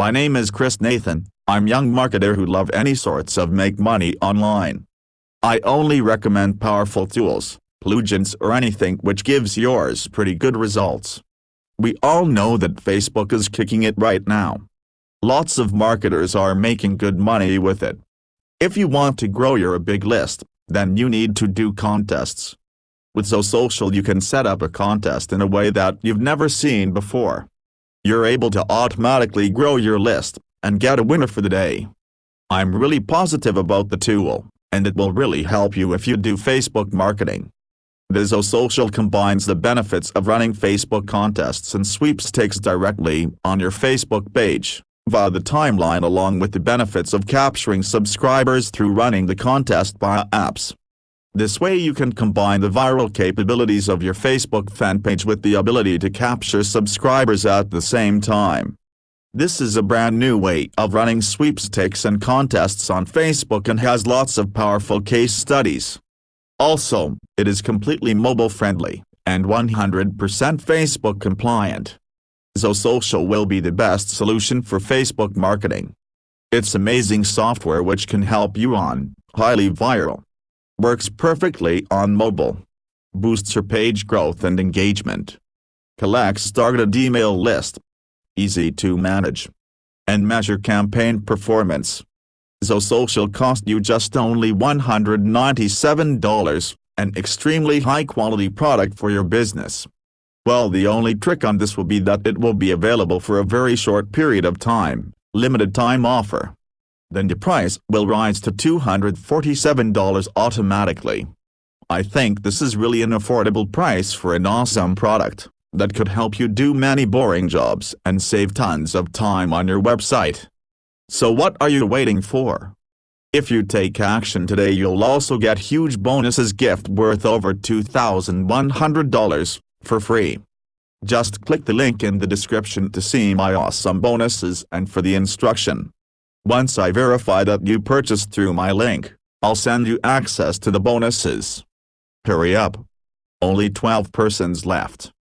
My name is Chris Nathan, I'm young marketer who love any sorts of make money online. I only recommend powerful tools, plugins or anything which gives yours pretty good results. We all know that Facebook is kicking it right now. Lots of marketers are making good money with it. If you want to grow your big list, then you need to do contests. With ZoSocial you can set up a contest in a way that you've never seen before. You're able to automatically grow your list, and get a winner for the day. I'm really positive about the tool, and it will really help you if you do Facebook marketing. The ZoSocial combines the benefits of running Facebook contests and sweepstakes directly on your Facebook page, via the timeline along with the benefits of capturing subscribers through running the contest via apps. This way you can combine the viral capabilities of your Facebook fan page with the ability to capture subscribers at the same time. This is a brand new way of running sweepstakes and contests on Facebook and has lots of powerful case studies. Also, it is completely mobile friendly, and 100% Facebook compliant. ZoSocial will be the best solution for Facebook marketing. It's amazing software which can help you on, highly viral, Works perfectly on mobile. Boosts your page growth and engagement. Collects targeted email list. Easy to manage. And measure campaign performance. ZoSocial cost you just only $197, an extremely high-quality product for your business. Well the only trick on this will be that it will be available for a very short period of time, limited time offer then the price will rise to $247 automatically. I think this is really an affordable price for an awesome product that could help you do many boring jobs and save tons of time on your website. So what are you waiting for? If you take action today you'll also get huge bonuses gift worth over $2,100, for free. Just click the link in the description to see my awesome bonuses and for the instruction. Once I verify that you purchased through my link, I'll send you access to the bonuses. Hurry up. Only 12 persons left.